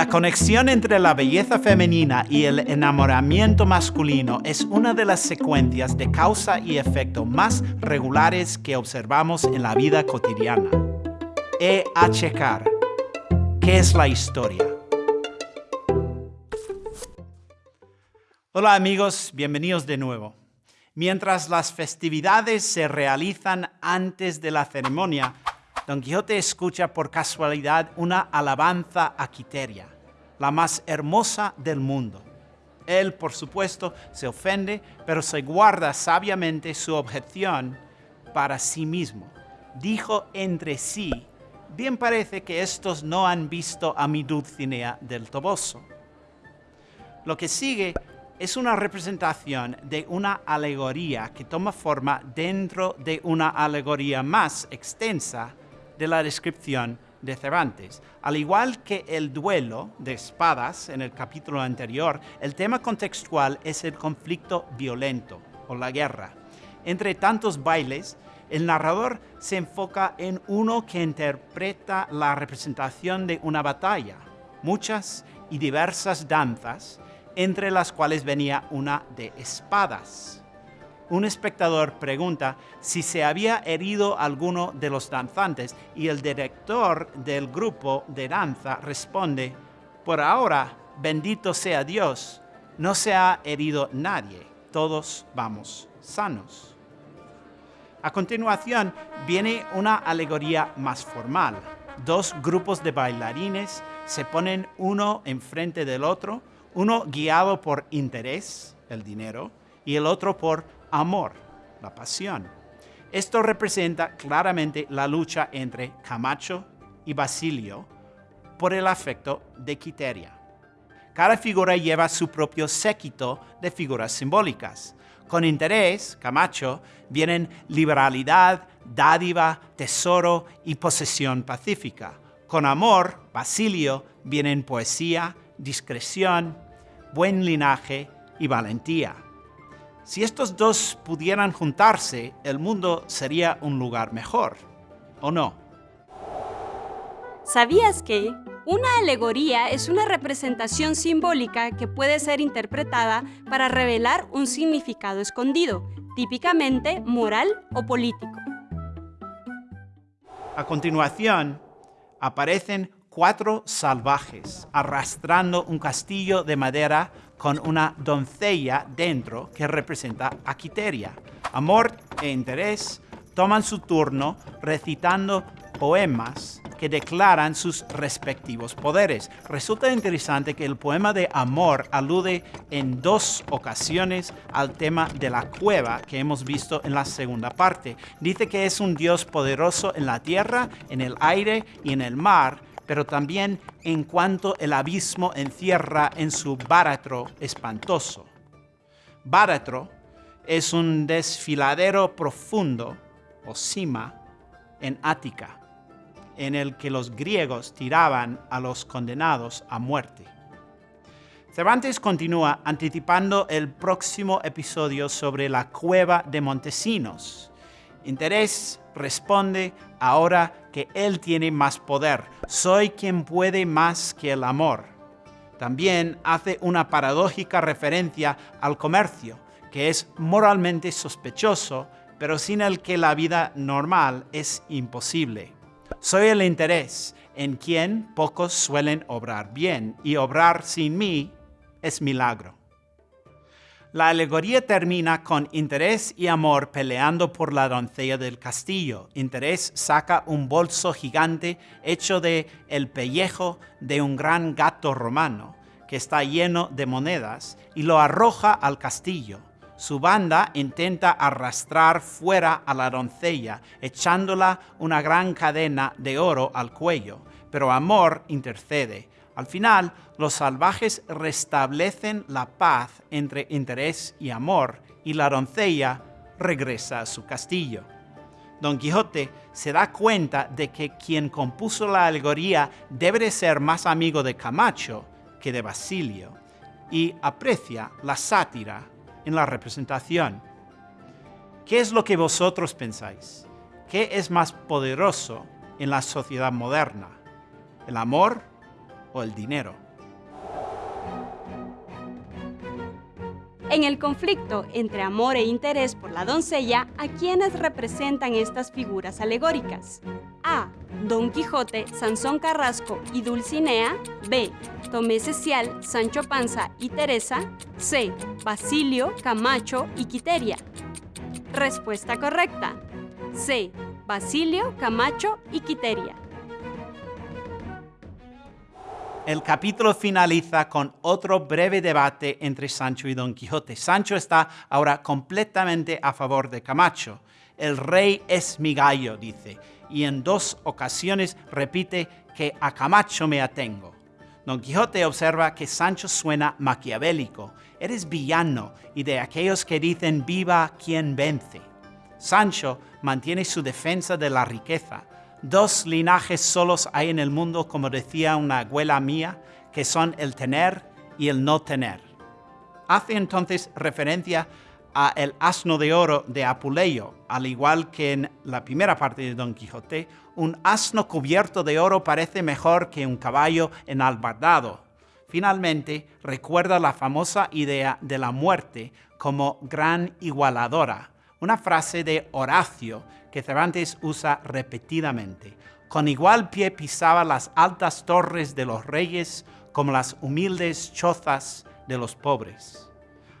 La conexión entre la belleza femenina y el enamoramiento masculino es una de las secuencias de causa y efecto más regulares que observamos en la vida cotidiana. E checar. ¿Qué es la historia? Hola amigos, bienvenidos de nuevo. Mientras las festividades se realizan antes de la ceremonia, Don Quijote escucha por casualidad una alabanza a Quiteria, la más hermosa del mundo. Él, por supuesto, se ofende, pero se guarda sabiamente su objeción para sí mismo. Dijo entre sí, bien parece que estos no han visto a mi Dulcinea del Toboso. Lo que sigue es una representación de una alegoría que toma forma dentro de una alegoría más extensa de la descripción de Cervantes. Al igual que el duelo de espadas en el capítulo anterior, el tema contextual es el conflicto violento o la guerra. Entre tantos bailes, el narrador se enfoca en uno que interpreta la representación de una batalla, muchas y diversas danzas, entre las cuales venía una de espadas un espectador pregunta si se había herido alguno de los danzantes y el director del grupo de danza responde, por ahora, bendito sea Dios, no se ha herido nadie, todos vamos sanos. A continuación viene una alegoría más formal. Dos grupos de bailarines se ponen uno enfrente del otro, uno guiado por interés, el dinero, y el otro por amor, la pasión. Esto representa claramente la lucha entre Camacho y Basilio por el afecto de Quiteria. Cada figura lleva su propio séquito de figuras simbólicas. Con interés, Camacho, vienen liberalidad, dádiva, tesoro y posesión pacífica. Con amor, Basilio, vienen poesía, discreción, buen linaje y valentía. Si estos dos pudieran juntarse, el mundo sería un lugar mejor, ¿o no? ¿Sabías que una alegoría es una representación simbólica que puede ser interpretada para revelar un significado escondido, típicamente moral o político? A continuación, aparecen cuatro salvajes arrastrando un castillo de madera con una doncella dentro que representa a Quiteria. Amor e interés toman su turno recitando poemas que declaran sus respectivos poderes. Resulta interesante que el poema de amor alude en dos ocasiones al tema de la cueva que hemos visto en la segunda parte. Dice que es un Dios poderoso en la tierra, en el aire y en el mar, pero también en cuanto el abismo encierra en su báratro espantoso. Báratro es un desfiladero profundo o cima en Ática, en el que los griegos tiraban a los condenados a muerte. Cervantes continúa anticipando el próximo episodio sobre la cueva de Montesinos, Interés responde ahora que Él tiene más poder. Soy quien puede más que el amor. También hace una paradójica referencia al comercio, que es moralmente sospechoso, pero sin el que la vida normal es imposible. Soy el interés en quien pocos suelen obrar bien, y obrar sin mí es milagro. La alegoría termina con Interés y Amor peleando por la doncella del castillo. Interés saca un bolso gigante hecho de el pellejo de un gran gato romano que está lleno de monedas y lo arroja al castillo. Su banda intenta arrastrar fuera a la doncella, echándola una gran cadena de oro al cuello, pero Amor intercede al final, los salvajes restablecen la paz entre interés y amor y la doncella regresa a su castillo. Don Quijote se da cuenta de que quien compuso la alegoría debe ser más amigo de Camacho que de Basilio y aprecia la sátira en la representación. ¿Qué es lo que vosotros pensáis? ¿Qué es más poderoso en la sociedad moderna? ¿El amor o el dinero. En el conflicto entre amor e interés por la doncella, ¿a quiénes representan estas figuras alegóricas? A. Don Quijote, Sansón Carrasco y Dulcinea. B. Tomé Cecial, Sancho Panza y Teresa. C. Basilio, Camacho y Quiteria. Respuesta correcta. C. Basilio, Camacho y Quiteria. El capítulo finaliza con otro breve debate entre Sancho y Don Quijote. Sancho está ahora completamente a favor de Camacho. El rey es mi gallo, dice, y en dos ocasiones repite que a Camacho me atengo. Don Quijote observa que Sancho suena maquiavélico. Eres villano y de aquellos que dicen viva quien vence. Sancho mantiene su defensa de la riqueza, Dos linajes solos hay en el mundo, como decía una abuela mía, que son el tener y el no tener. Hace entonces referencia a el asno de oro de Apuleyo, al igual que en la primera parte de Don Quijote, un asno cubierto de oro parece mejor que un caballo enalbardado. Finalmente, recuerda la famosa idea de la muerte como gran igualadora, una frase de Horacio que Cervantes usa repetidamente. Con igual pie pisaba las altas torres de los reyes como las humildes chozas de los pobres.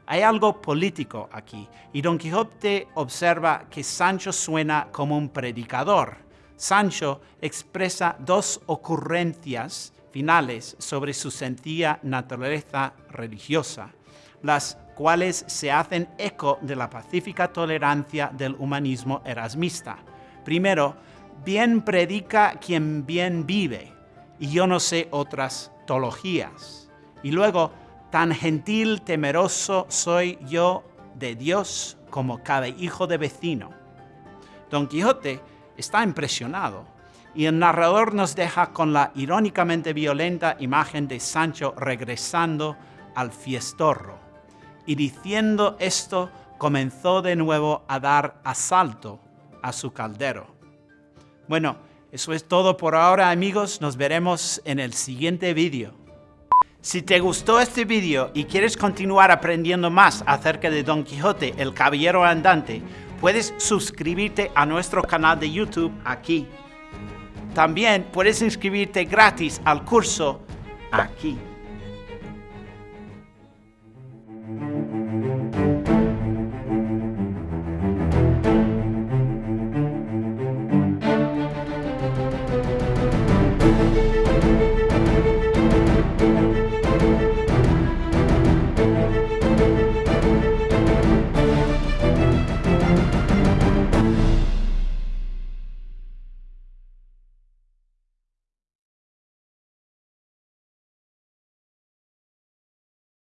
Hay algo político aquí, y Don Quijote observa que Sancho suena como un predicador. Sancho expresa dos ocurrencias finales sobre su sencilla naturaleza religiosa, las cuales se hacen eco de la pacífica tolerancia del humanismo erasmista. Primero, bien predica quien bien vive, y yo no sé otras teologías. Y luego, tan gentil, temeroso soy yo de Dios como cada hijo de vecino. Don Quijote está impresionado y el narrador nos deja con la irónicamente violenta imagen de Sancho regresando al fiestorro y diciendo esto comenzó de nuevo a dar asalto a su caldero. Bueno, eso es todo por ahora amigos, nos veremos en el siguiente vídeo. Si te gustó este vídeo y quieres continuar aprendiendo más acerca de Don Quijote, el Caballero Andante, puedes suscribirte a nuestro canal de YouTube aquí. También puedes inscribirte gratis al curso aquí.